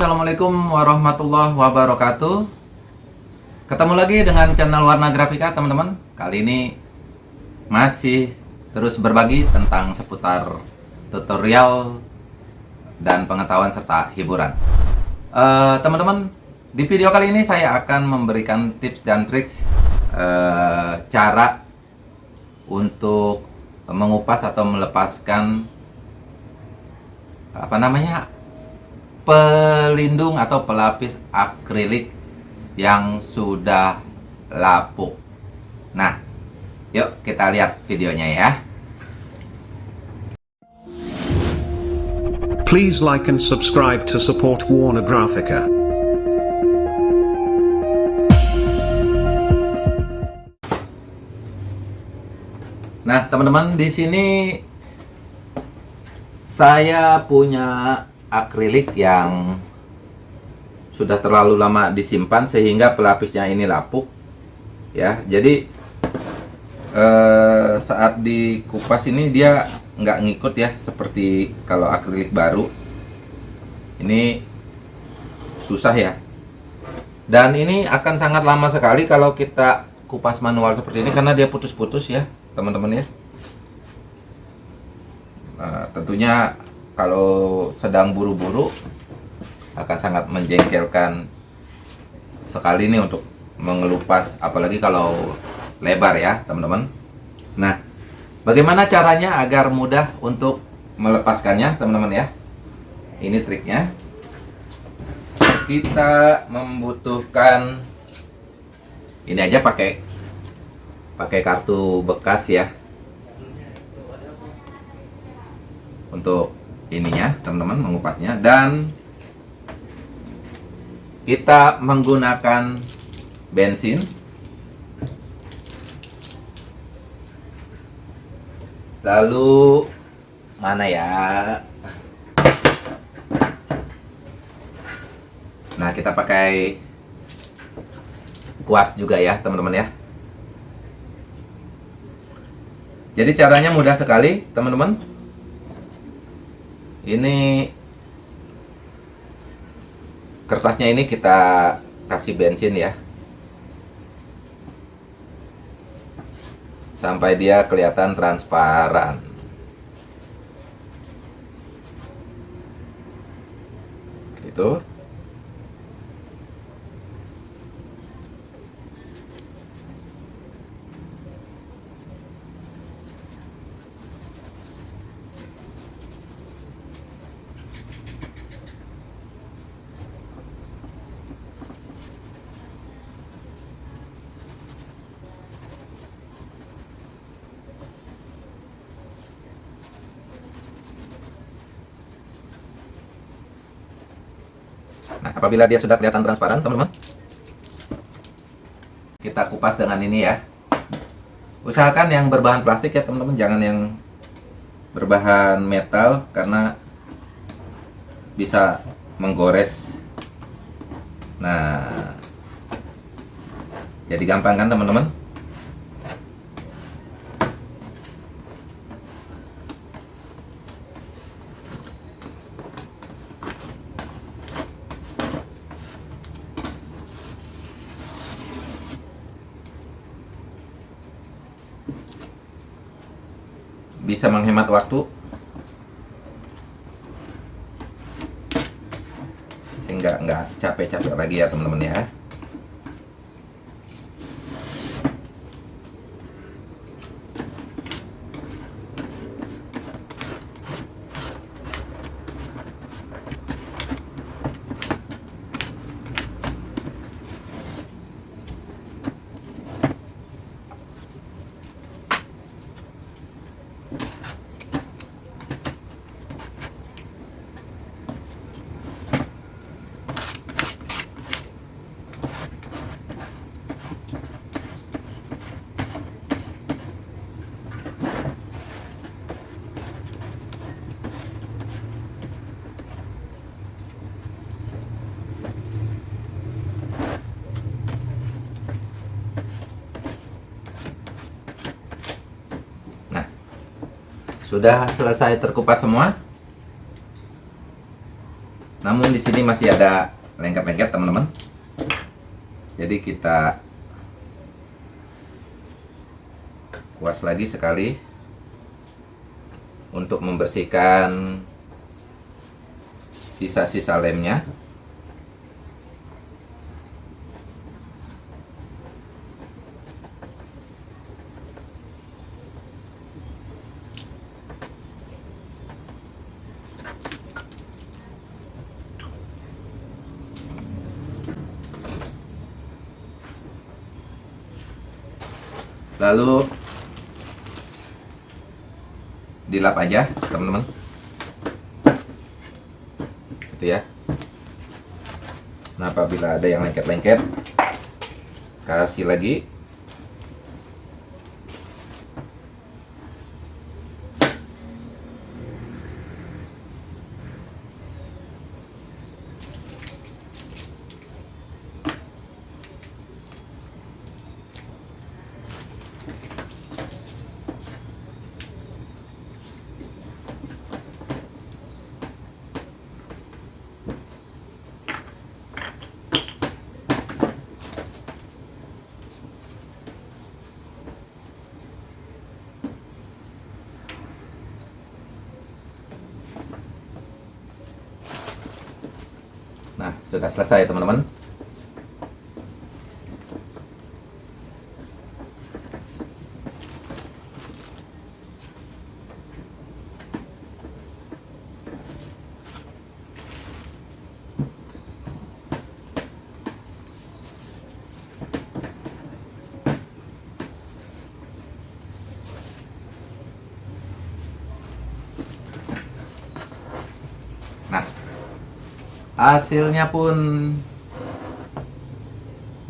Assalamualaikum warahmatullahi wabarakatuh. Ketemu lagi dengan channel Warna Grafika teman-teman. Kali ini masih terus berbagi tentang seputar tutorial dan pengetahuan serta hiburan. Uh, Teman-teman di video kali ini saya akan memberikan tips dan triks uh, cara untuk mengupas atau melepaskan apa namanya pelindung atau pelapis akrilik yang sudah lapuk. Nah, yuk kita lihat videonya ya. Please like and subscribe to support Warner Graphica. Nah, teman-teman di sini saya punya akrilik yang sudah terlalu lama disimpan sehingga pelapisnya ini lapuk ya. Jadi eh, saat dikupas ini dia nggak ngikut ya seperti kalau akrilik baru. Ini susah ya. Dan ini akan sangat lama sekali kalau kita kupas manual seperti ini karena dia putus-putus ya teman-teman ya. Nah, tentunya kalau sedang buru-buru akan sangat menjengkelkan sekali nih untuk mengelupas apalagi kalau lebar ya teman-teman. Nah bagaimana caranya agar mudah untuk melepaskannya teman-teman ya? Ini triknya. Kita membutuhkan ini aja pakai pakai kartu bekas ya. Untuk ininya teman-teman mengupasnya. Dan kita menggunakan bensin. Lalu mana ya? Nah kita pakai kuas juga ya teman-teman ya. Jadi caranya mudah sekali teman-teman ini kertasnya ini kita kasih bensin ya. Sampai dia kelihatan transparan. Itu Nah, apabila dia sudah kelihatan transparan, teman-teman, kita kupas dengan ini ya. Usahakan yang berbahan plastik ya, teman-teman, jangan yang berbahan metal karena bisa menggores. Nah, jadi gampang kan, teman-teman? Bisa menghemat waktu. Sehingga nggak capek-capek lagi ya teman-teman ya Sudah selesai terkupas semua? Namun di sini masih ada lengket-lengket teman-teman. Jadi kita kuas lagi sekali untuk membersihkan sisa-sisa lemnya. Lalu dilap aja, teman-teman. Gitu ya. Nah, apabila ada yang lengket-lengket, kasih lagi. Nah, sudah selesai teman-teman. Hasilnya pun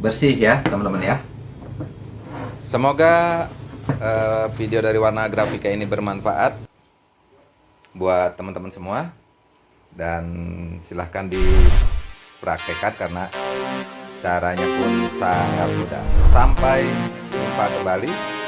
bersih ya teman-teman ya. Semoga eh, video dari warna grafika ini bermanfaat buat teman-teman semua. Dan silahkan dipraktekkan karena caranya pun sangat mudah. Sampai jumpa kembali